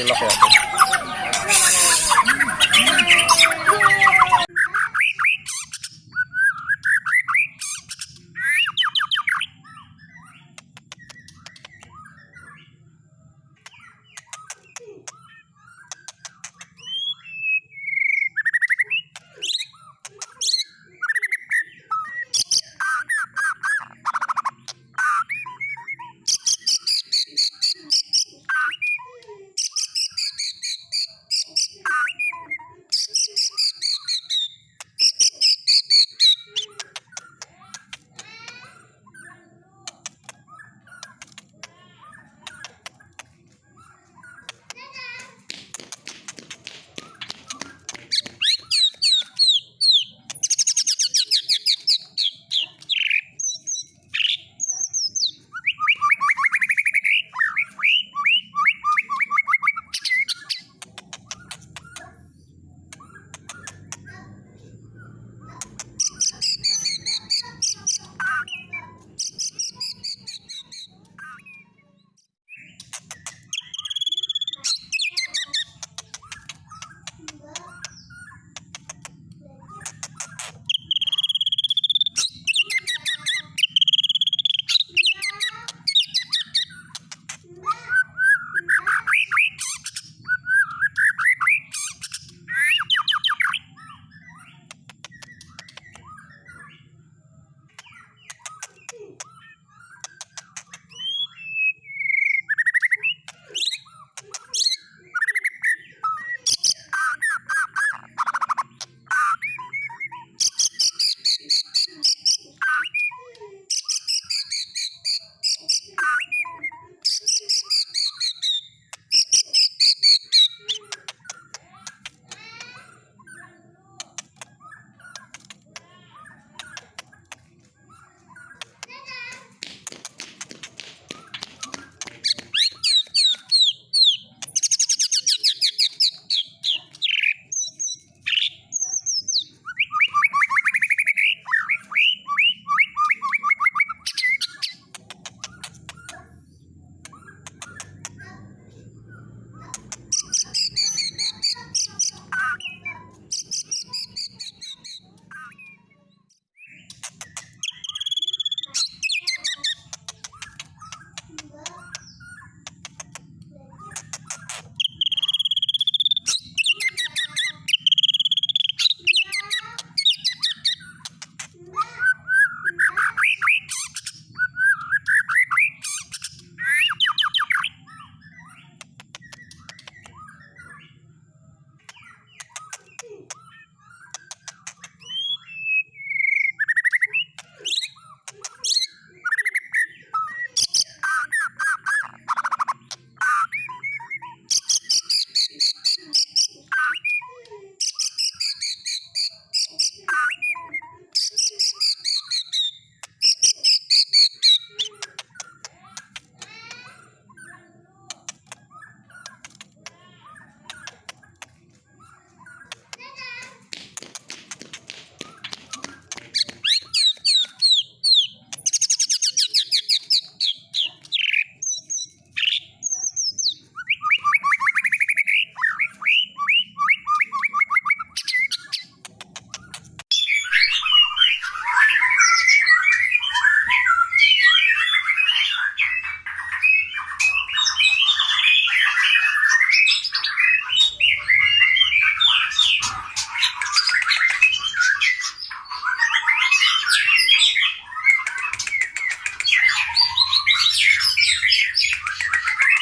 ilok yan. Thank you.